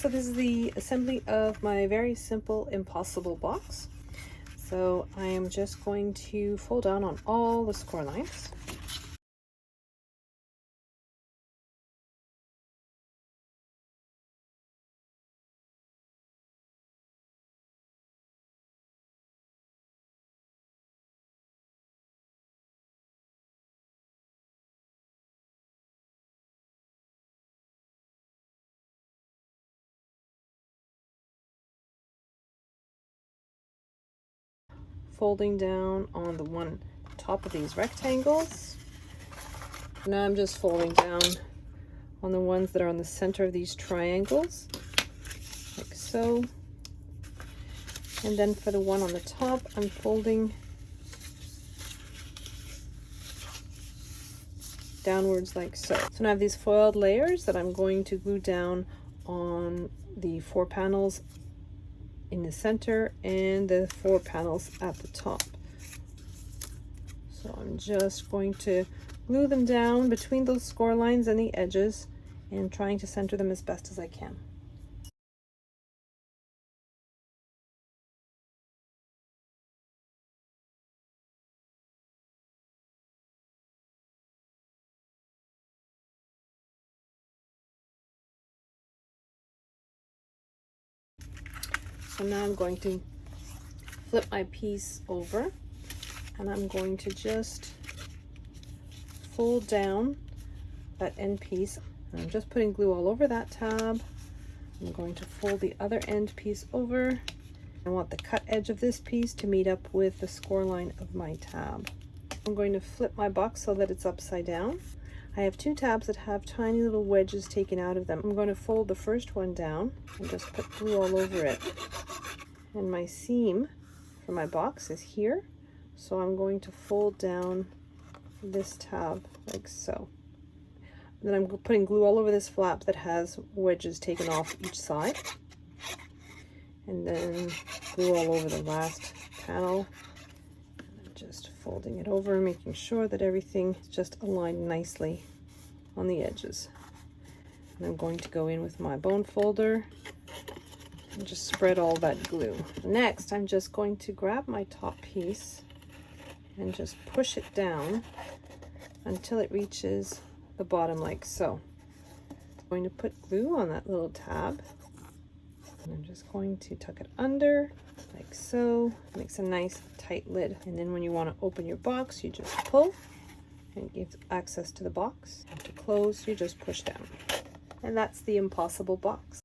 So this is the assembly of my very simple impossible box. So I am just going to fold down on all the score lines. Folding down on the one top of these rectangles. Now I'm just folding down on the ones that are on the center of these triangles, like so. And then for the one on the top, I'm folding downwards like so. So now I have these foiled layers that I'm going to glue down on the four panels in the center and the four panels at the top. So I'm just going to glue them down between those score lines and the edges and trying to center them as best as I can. So now I'm going to flip my piece over and I'm going to just fold down that end piece. And I'm just putting glue all over that tab. I'm going to fold the other end piece over. I want the cut edge of this piece to meet up with the score line of my tab. I'm going to flip my box so that it's upside down. I have two tabs that have tiny little wedges taken out of them. I'm going to fold the first one down and just put glue all over it. And my seam for my box is here. So I'm going to fold down this tab like so. then I'm putting glue all over this flap that has wedges taken off each side. And then glue all over the last panel folding it over, making sure that everything is just aligned nicely on the edges. And I'm going to go in with my bone folder and just spread all that glue. Next, I'm just going to grab my top piece and just push it down until it reaches the bottom like so. I'm going to put glue on that little tab and I'm just going to tuck it under like so. Makes a nice tight lid. And then when you want to open your box, you just pull and it gives access to the box. And to close, you just push down. And that's the impossible box.